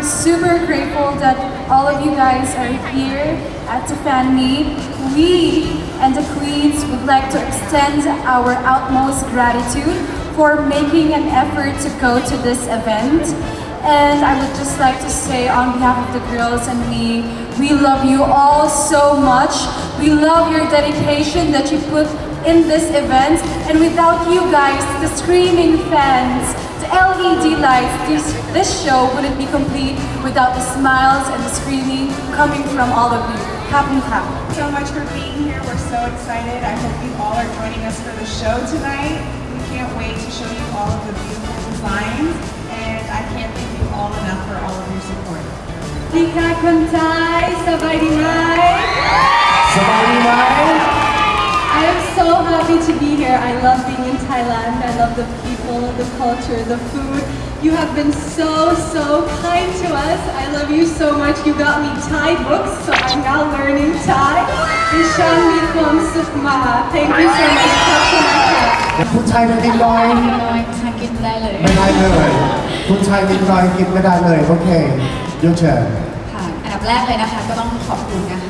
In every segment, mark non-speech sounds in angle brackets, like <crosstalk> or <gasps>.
I'm super grateful that all of you guys are here at the fan meet. We and the Queens would like to extend our utmost gratitude for making an effort to go to this event. And I would just like to say on behalf of the girls and me, we love you all so much. We love your dedication that you put in this event. And without you guys, the screaming fans, the LED lights, this, this show wouldn't be complete without the smiles and the screaming coming from all of you. Happy, happy. so much for being here. We're so excited. I hope you all are joining us for the show tonight. We can't wait to show you all of the beautiful designs, and I can't thank you all enough for all of your support. Tika Kuntai, Sabai Dimai. Sabai Dimai. I am so happy to be here. I love being in Thailand. I love the people, the culture, the food. You have been so, so kind to us. I love you so much. You got me Thai books, so I'm now learning Thai. Ishan Mikom Sukma. Thank you so much. ขอบคุณนะคะ ผู้ชายนิดหน่อย น้อยทานกินได้เลย ไม่ได้เลยผู้ชายนิดหน่อยกินไม่ได้เลย โอเคยกเชิญ ค่ะอันดับแรกเลยนะคะ ก็ต้องขอบคุณนะคะพี่ดี ะ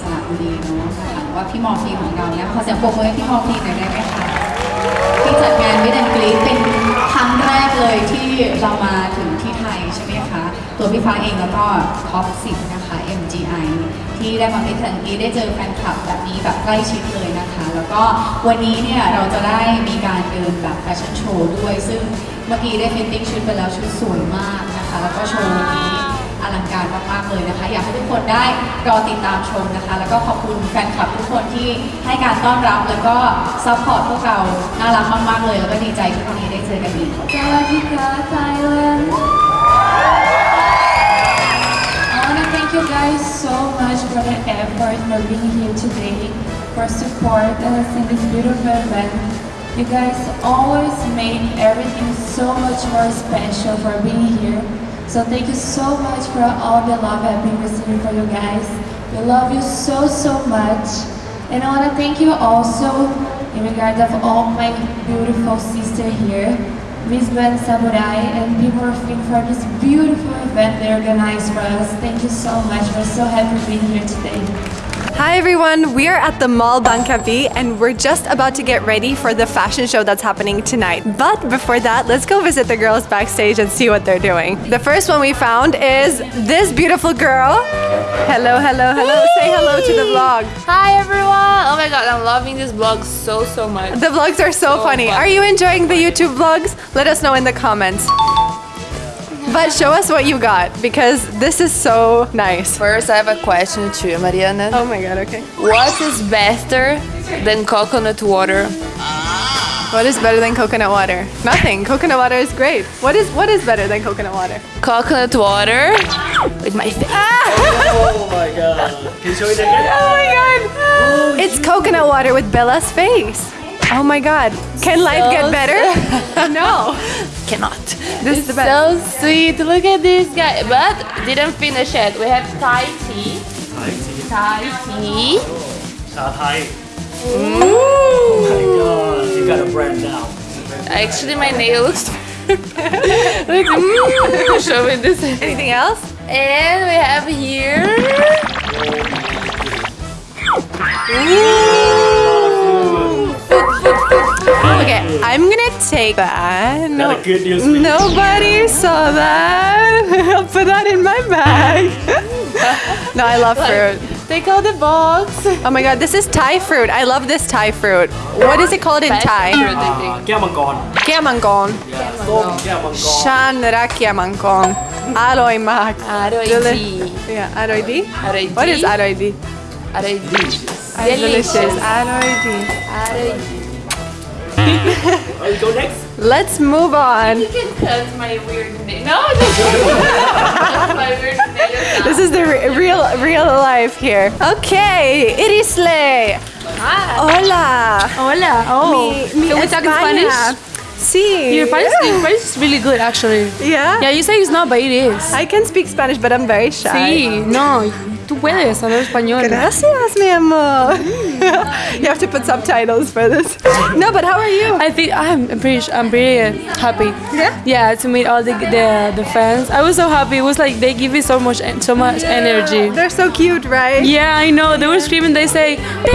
สระบุรีเนาะนะคะหรือว่าพี่มอร์ฟีของเราเนี่ยขอเสียงปรบมือให้พี่มอร์ฟีหน่อยได้ไหมคะที่จัดงานวิดแอนกรีเป็นครั้งแรกเลยที่เรามาถึงที่ไทยใช่ไหมคะ ตัวพี่ฟ้าเองแล้วก็ท็อป10นะคะ MGI ที่ได้มาเป็นทันทีได้เจอแฟนคลับแบบนี้แบบใกล้ชิดเลยนะคะ แล้วก็วันนี้เนี่ยเราจะได้มีการเดินแบบแฟชั่นโชว์ด้วย ซึ่งเมื่อกี้ได้ฟิตติ้งชุดไปแล้วชุดสวยมากนะคะ แล้วก็โชว์นี้ อลังการมากๆเลยนะคะ อยากให้ทุกคนได้รอติดตามชมนะคะ แล้วก็ขอบคุณแฟนคลับทุกคนที่ให้การต้อนรับแล้วก็ซัพพอร์ตพวกเราน่ารักมากๆเลย แล้วก็ดีใจที่วันนี้ได้เจอกันอีกสวัสดีค่ะ Thailand. I want to thank you guys so much for the effort for being here today, for support us in this beautiful event. You guys always make everything so much more special for being here. So thank you so much for all the love I've been receiving for you guys. We love you so so much. And I want to thank you also in regard of all my beautiful sister here. Ben Samurai and people for this beautiful event they organized for us. Thank you so much. We're so happy to be here today. Hi everyone, we are at the Mall Bangkapi and we're just about to get ready for the fashion show that's happening tonight. But before that, let's go visit the girls backstage and see what they're doing. The first one we found is this beautiful girl. Hello, hello, hello. Say hello to the vlog. Hi everyone! Oh my god, I'm loving this vlog so so much. The vlogs are so, So funny. fun. Are you enjoying the YouTube vlogs? Let us know in the comments. But show us what you got because this is so nice. First, I have a question to you, Mariana. Oh my god, okay. What is better than coconut water? What is better than coconut water? Nothing. Coconut water is great. What is what is better than coconut water? Coconut water with my face. Ah! Oh, oh my god. Can you show it again? Oh my god! Oh, it's coconut water with Bella's face. Oh my god. Can life get better? <laughs> no. Cannot. This is the best. so sweet. Look at this guy. But didn't finish yet. We have Thai tea. Thai tea. Chai Thai. Oh my god. You got a brand now. Actually, my nails. <laughs> Look, mm, show me this. Anything else? And we have here. Okay, I'm gonna take that. No, good news nobody saw that. <laughs> I'll put that in my bag. <laughs> no, I love fruit. Take out the box. Oh my god, this is Thai fruit. I love this Thai fruit. What is it called in Thai? Fruit, I think. Shan Kiamangon. Shanra Kiamangon. Mak. Aroi di. Yeah, aroi di? Di. What is aroi di? Aroi di. Delicious. Aroi di. Di. Aroy Oh, you go next. Let's move on. You can cut my weird nail. No, just cut my weird nails. This is the re- real real life here. Okay, Irisle. Hola. Hola. Oh. Mi, mi Can we talk in España. Spanish? Sí. Your Spanish, your Spanish is really good, actually. Yeah? Yeah, you say it's not, but it is. I can speak Spanish, but I'm very shy. Sí, no. Tú puedes hablar español. Gracias, mi amor. <laughs> you have to put subtitles for this. No, but how are you? I think I'm pretty I'm pretty happy. Yeah? Yeah, to meet all the, the the fans. I was so happy. It was like they give me so much so much energy. They're so cute, right? Yeah, I know. They were screaming. They say, "Te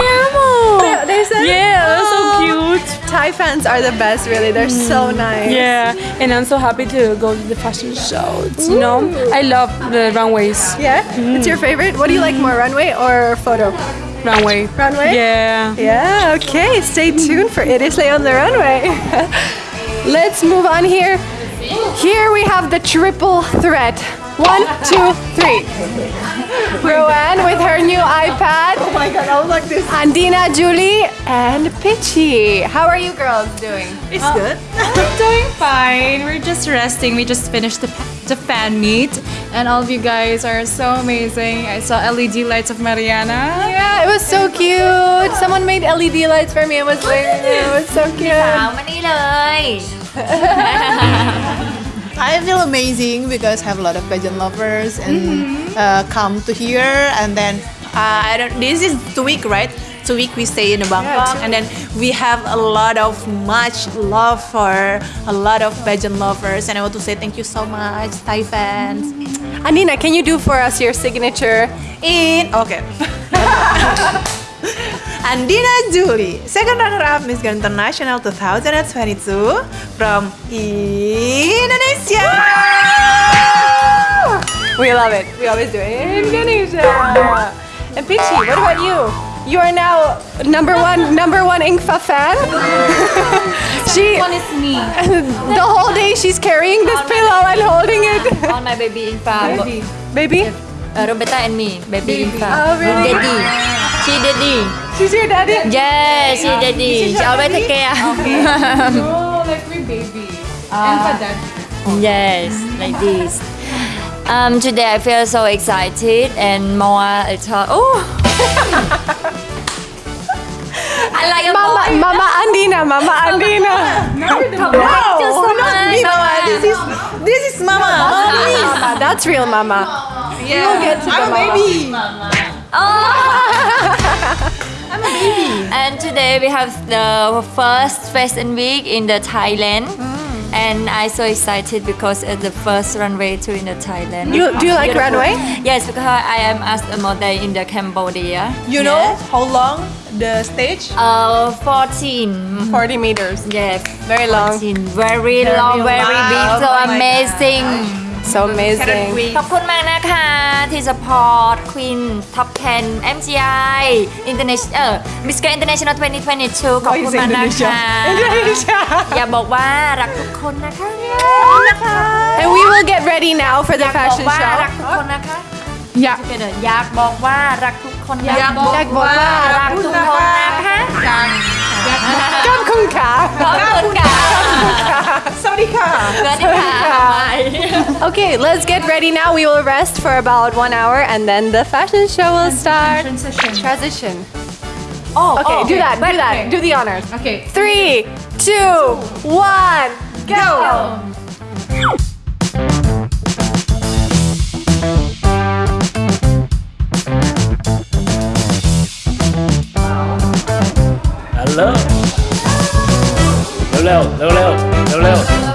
amo." They- they say- Yeah, they're so cute. Thai fans are the best, really. They're so mm. nice. Yeah, and I'm so happy to go to the fashion shows. You know, I love the runways. Yeah? Mm. It's your favorite? What do you like more, runway or photo? Runway. Runway? Yeah. Yeah, okay. Stay tuned for It Is Lay on the Runway. <laughs> Let's move on here. Here we have the triple threat. One, two, three. Roanne with her new iPad. Oh my god, I was like this. Andina, Julie, and Pitchy. How are you girls doing? It's good. We're doing fine. We're just resting. We just finished the, the fan meet, and all of you guys are so amazing. I saw LED lights of Mariana. Yeah, it was so cute. Someone made LED lights for me. It was like, it was so cute. มานี่เลย <laughs> I feel amazing because I have a lot of pageant lovers and uh, come to here and then uh, I don't, this is two week right? Two week we stay in Bangkok and then we have a lot of much love for a lot of pageant lovers and I want to say thank you so much Thai fans. Anina, can you do for us your signature? in okay <laughs> Andina Julie, second runner-up Miss Grand International 2022 from Indonesia. We love it. We always do it. in Indonesia. And Pichi, what about you? You are now number one, number one Engfa fan. <laughs> she one is me <laughs> the whole day she's carrying this pillow and holding it. <laughs> On my baby infant Baby, baby. uh, Roberta and me baby infant Oh, really? daddy she daddy She's your daddy. yes she daddy she always take care Oh, <laughs> like my baby. and for that. Yes, like this. Um, today I feel so excited and more excited. Oh! <laughs> I like your Mama, voice. Mama Andina, Mama Andina. Just so much. This is this is Mama. Mama, that's real Mama. Yeah, We'll get to I'm a mama. baby. I'm a <laughs> baby. And today we have the first fashion week in the Thailand. And I'm so excited because it's the first runway to in the Thailand. You- do you like Beautiful. runway? Yes, because I am as a model in the Cambodia. You know how long the stage? Uh, 14. 40 meters. Yes, Very long. 14. Very long, very big, so Oh amazing. So amazing. ขอบคุณมากนะคะที่ support Queen Top 10 MGI International เออ Miss Grand International 2022 ขอบคุณมากนะคะ Indonesia. อย่าบอกว่ารักทุกคนนะคะนะคะ And we will get ready now for อ the ยากบอก fashion ว่า show. รักทุกคนนะคะ Yeah. Together อยากบอกว่ารักทุกคนนะอยากบอกว่ารักทุกคนนะคะ Kamkungka. ขอบคุณค่ะ Okay, let's get ready now. We will rest for about one hour and then the fashion show will start. Transition. Transition. Oh, okay, oh, do okay. that, do that. Okay. Do the honors. Okay. Three, two, one, go. go. Hello. Hello, hello, hello, hello.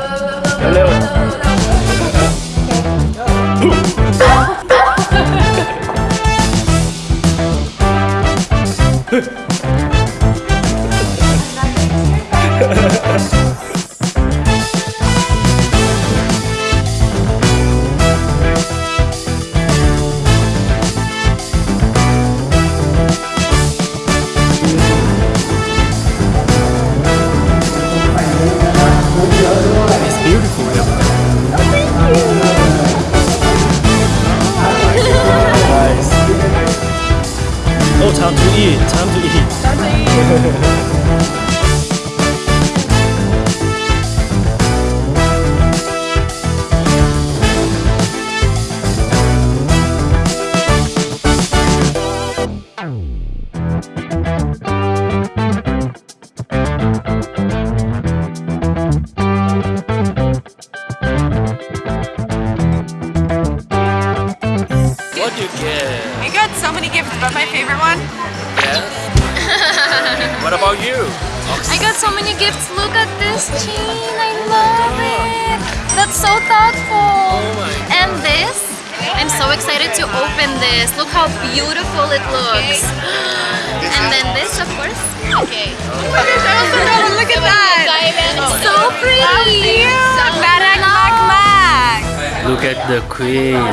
To open this. Look how beautiful it looks. <gasps> and then this, of course. Okay. Look at that. So pretty. Look at the queen.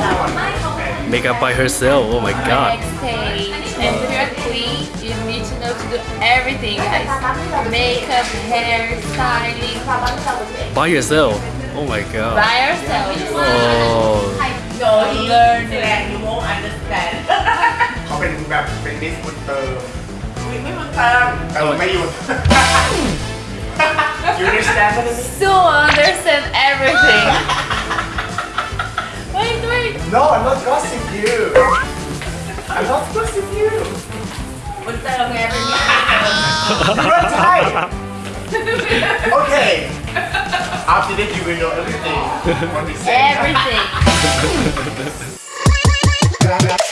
Makeup by herself. Oh my god. And if you're a queen, you need to know to do everything, guys. Makeup, hair, styling. By yourself. Oh my god. By ourselves. Oh Go learn it. you won't understand <laughs> เขาเป็นแบบเป็นมิสบุญเติม ไม่ไม่มันเติม เออไม่หยุด <laughs> you understand what I mean? So understand everything. <laughs> wait, wait. No I'm not gossip you I'm not gossip you มันเติมไงเป็น You're not Thai Okay After this you will know everything <laughs> what we say Everything.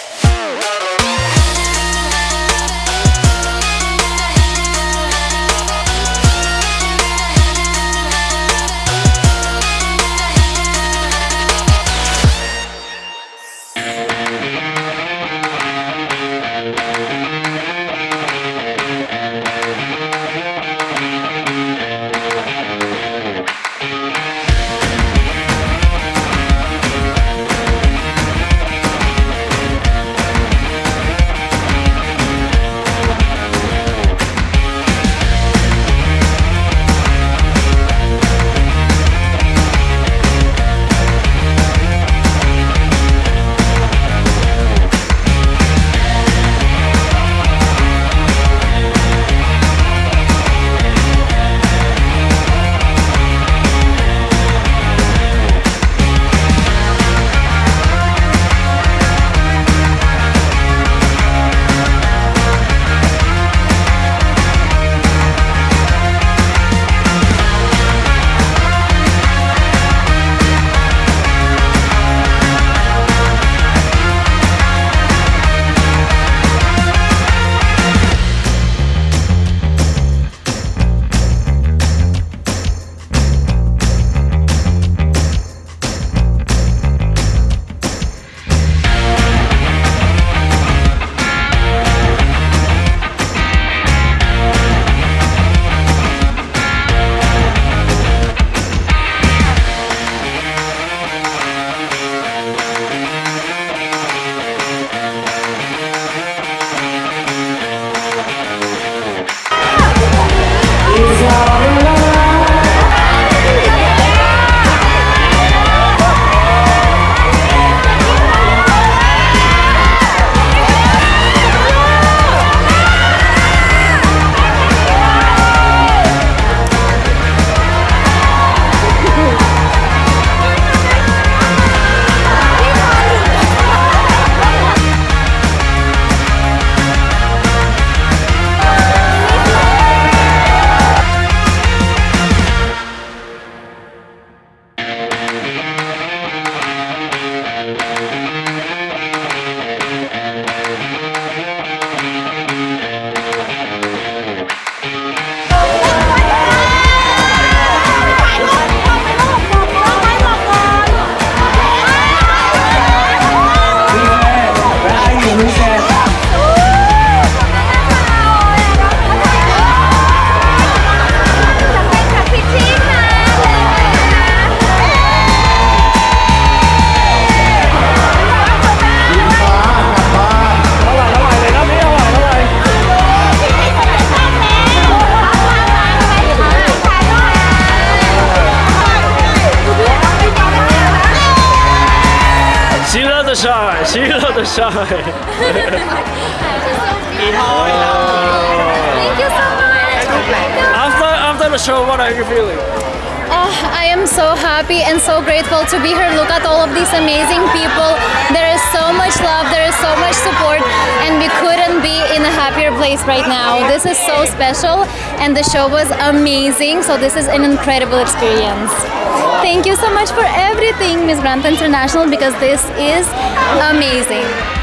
<laughs> Thank you so much. after after the show, what are you feeling? Happy and so grateful to be here. Look at all of these amazing people. There is so much love, there is so much support, and we couldn't be in a happier place right now. This is so special, and the show was amazing. So, this is an incredible experience. Thank you so much for everything, Miss Grand International, because this is amazing.